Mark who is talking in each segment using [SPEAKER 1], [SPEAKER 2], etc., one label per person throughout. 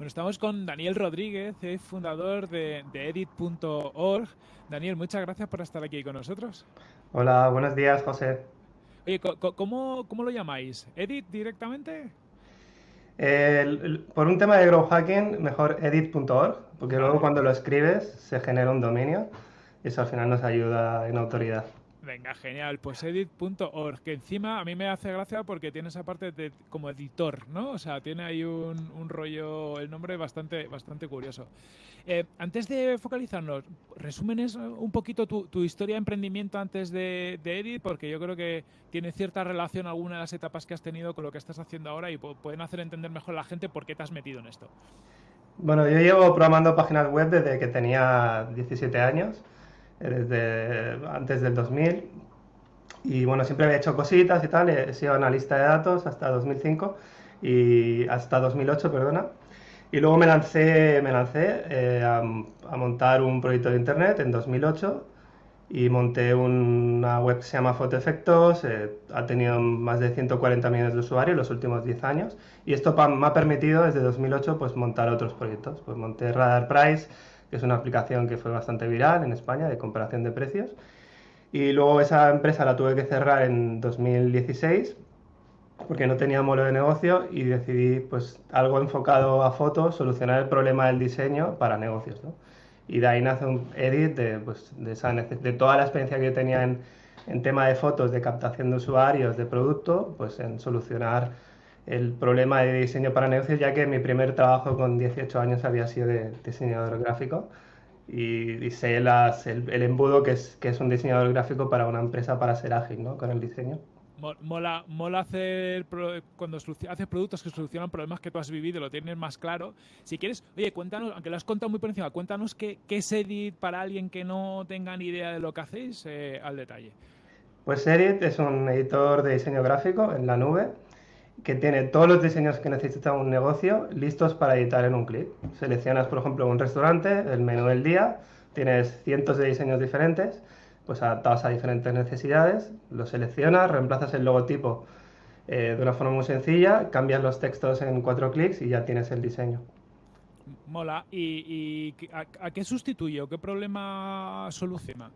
[SPEAKER 1] Bueno, estamos con Daniel Rodríguez, fundador de, edit.org. Daniel, muchas gracias por estar aquí con nosotros.
[SPEAKER 2] Hola, buenos días, José.
[SPEAKER 1] Oye, ¿cómo, cómo lo llamáis? ¿Edit directamente?
[SPEAKER 2] Por un tema de grow hacking, mejor edit.org, porque luego cuando lo escribes se genera un dominio y eso al final nos ayuda en autoridad.
[SPEAKER 1] Venga, genial. Pues edit.org, que encima a mí me hace gracia porque tiene esa parte de como editor, ¿no? O sea, tiene ahí un, rollo, el nombre bastante, bastante curioso. Eh, antes de focalizarnos, resúmenes un poquito tu, historia de emprendimiento antes de, Edit, porque yo creo que tiene cierta relación alguna de las etapas que has tenido con lo que estás haciendo ahora y pueden hacer entender mejor a la gente por qué te has metido en esto.
[SPEAKER 2] Bueno, yo llevo programando páginas web desde que tenía 17 años desde antes del 2000. Y bueno, siempre había hecho cositas y tal, he sido analista de datos hasta 2005 y hasta 2008, perdona. Y luego me lancé, me lancé eh, a, montar un proyecto de internet en 2008 y monté una web que se llama Fotoefectos, eh, ha tenido más de 140 millones de usuarios en los últimos 10 años y esto me ha permitido desde 2008 pues montar otros proyectos. Pues monté Radar Price, es una aplicación que fue bastante viral en España de comparación de precios. Y luego esa empresa la tuve que cerrar en 2016 porque no tenía modelo de negocio y decidí pues algo enfocado a fotos, solucionar el problema del diseño para negocios. ¿no? Y de ahí nace un edit de, pues, de, esa, de toda la experiencia que yo tenía en, en tema de fotos, de captación de usuarios, de producto, pues en solucionar el problema de diseño para negocios, ya que mi primer trabajo con 18 años había sido de diseñador gráfico y, sé las, el, embudo que es, que es un diseñador gráfico para una empresa para ser ágil ¿no? con el diseño.
[SPEAKER 1] Mola, mola hacer cuando haces productos que solucionan problemas que tú has vivido, lo tienes más claro. Si quieres, oye, cuéntanos, aunque lo has contado muy por encima, cuéntanos qué, qué es Edit para alguien que no tenga ni idea de lo que hacéis eh, al detalle.
[SPEAKER 2] Pues Edit es un editor de diseño gráfico en la nube que tiene todos los diseños que necesita un negocio listos para editar en un clic. Seleccionas, por ejemplo, un restaurante, el menú del día, tienes cientos de diseños diferentes, pues adaptados a diferentes necesidades, lo seleccionas, reemplazas el logotipo eh, de una forma muy sencilla, cambias los textos en cuatro clics y ya tienes el diseño.
[SPEAKER 1] Mola. ¿Y, a, qué sustituye o qué problema soluciona?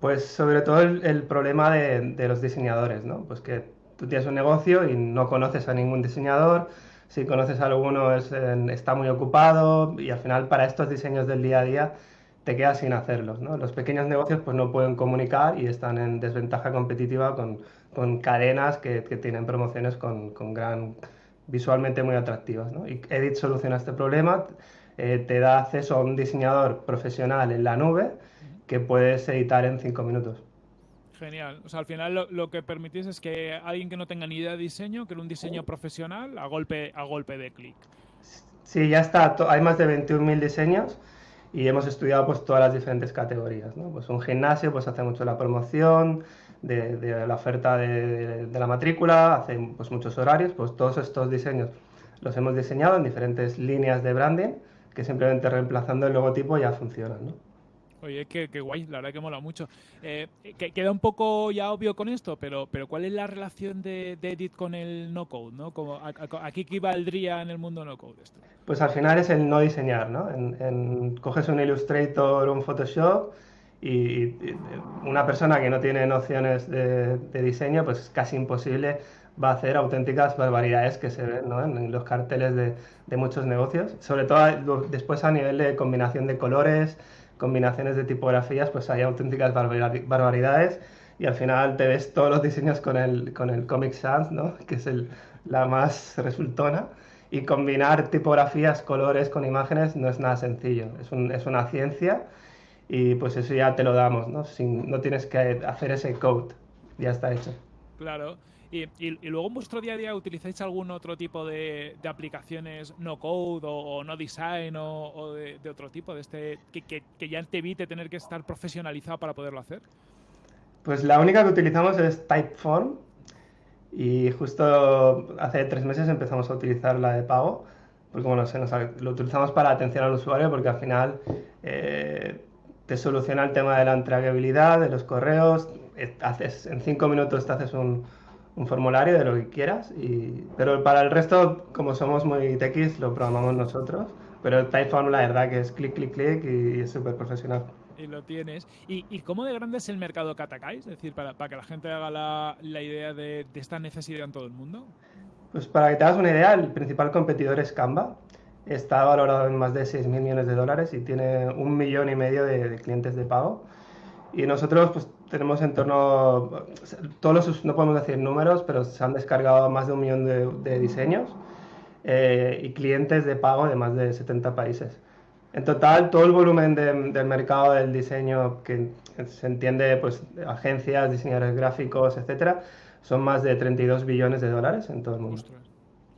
[SPEAKER 2] Pues sobre todo el, problema de, de, los diseñadores, ¿no? Pues que tú tienes un negocio y no conoces a ningún diseñador, si conoces a alguno está muy ocupado y al final para estos diseños del día a día te quedas sin hacerlos. ¿no? Los pequeños negocios pues no pueden comunicar y están en desventaja competitiva con, con cadenas que, tienen promociones con, con, gran visualmente muy atractivas. ¿no? Edit soluciona este problema, eh, te da acceso a un diseñador profesional en la nube que puedes editar en cinco minutos.
[SPEAKER 1] Genial. O sea, al final lo, que permitís es que alguien que no tenga ni idea de diseño, que era un diseño profesional, a golpe, a golpe de clic.
[SPEAKER 2] Sí, ya está. Hay más de 21.000 diseños y hemos estudiado pues todas las diferentes categorías. ¿no? Pues un gimnasio pues hace mucho la promoción de, la oferta de, la matrícula, hace pues muchos horarios, pues todos estos diseños los hemos diseñado en diferentes líneas de branding que simplemente reemplazando el logotipo ya funcionan. ¿no?
[SPEAKER 1] Oye, qué, guay, la verdad que mola mucho. Eh, queda un poco ya obvio con esto, pero, pero ¿cuál es la relación de, Edit con el? ¿no? Como, ¿A, qué equivaldría en el mundo no-code esto?
[SPEAKER 2] Pues al final es el no diseñar, ¿no? Coges un Illustrator o un Photoshop y, una persona que no tiene nociones de, diseño, pues es casi imposible va a hacer auténticas barbaridades que se ven ¿no? en, los carteles de, de muchos negocios, sobre todo después a nivel de combinación de colores, combinaciones de tipografías, pues hay auténticas barbaridades y al final te ves todos los diseños con el, con el Comic Sans, ¿no? que es el, la más resultona. Y combinar tipografías, colores con imágenes no es nada sencillo, es, un, es una ciencia y pues eso ya te lo damos, ¿no? Sin, no tienes que hacer ese code, ya está hecho.
[SPEAKER 1] Claro. Y, luego en vuestro día a día utilizáis algún otro tipo de, aplicaciones no code o, no design o, de, otro tipo de este que, ya te evite tener que estar profesionalizado para poderlo hacer?
[SPEAKER 2] Pues la única que utilizamos es Typeform y justo hace tres meses empezamos a utilizar la de pago porque bueno, lo utilizamos para atención al usuario porque al final eh, te soluciona el tema de la entregabilidad, de los correos, haces, en cinco minutos te haces un, un formulario de lo que quieras, y, pero para el resto, como somos muy techis, lo programamos nosotros, pero Typeform la verdad que es clic, clic, clic y es súper profesional
[SPEAKER 1] y lo tienes. ¿Y, ¿Y, cómo de grande es el mercado Katakai? Es decir, para, para que la gente haga la, la idea de, de, esta necesidad en todo el mundo.
[SPEAKER 2] Pues para que te hagas una idea, el principal competidor es Canva. Está valorado en más de 6.000 millones de dólares y tiene un millón y medio de, de clientes de pago. Y nosotros pues tenemos en torno, todos los, no podemos decir números, pero se han descargado más de un millón de, de diseños eh, y clientes de pago de más de 70 países. En total, todo el volumen de, del mercado del diseño, que se entiende, pues, agencias, diseñadores gráficos, etcétera, son más de 32 billones de dólares en todo el mundo.
[SPEAKER 1] Ostras.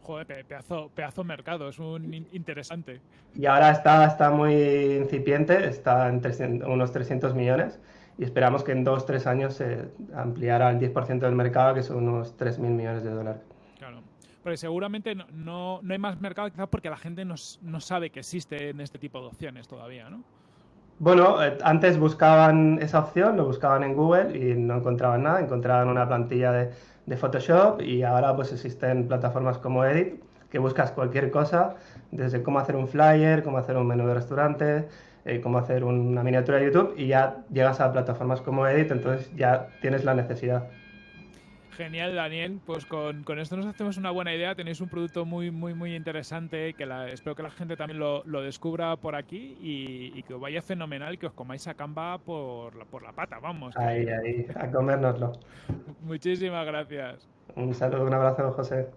[SPEAKER 1] Joder, pedazo, pedazo mercado, es un interesante.
[SPEAKER 2] Y ahora está, está muy incipiente, está en 300, unos 300 millones y esperamos que en dos, tres años se ampliara al 10% del mercado, que son unos 3.000 millones de dólares.
[SPEAKER 1] Claro. Porque seguramente no, no, no, hay más mercado quizás porque la gente no, no sabe que existe en este tipo de opciones todavía, ¿no?
[SPEAKER 2] Bueno, eh, antes buscaban esa opción, lo buscaban en Google y no encontraban nada, encontraban una plantilla de, de Photoshop y ahora pues existen plataformas como Edit que buscas cualquier cosa, desde cómo hacer un flyer, cómo hacer un menú de restaurante, eh, cómo hacer una miniatura de YouTube y ya llegas a plataformas como Edit, entonces ya tienes la necesidad.
[SPEAKER 1] Genial, Daniel. Pues con, con, esto nos hacemos una buena idea. Tenéis un producto muy, muy, muy interesante que la, espero que la gente también lo, lo descubra por aquí y, y, que os vaya fenomenal, que os comáis a Canva por la, por la pata, vamos.
[SPEAKER 2] Ahí, ahí, a comérnoslo.
[SPEAKER 1] Muchísimas gracias.
[SPEAKER 2] Un saludo, un abrazo, José.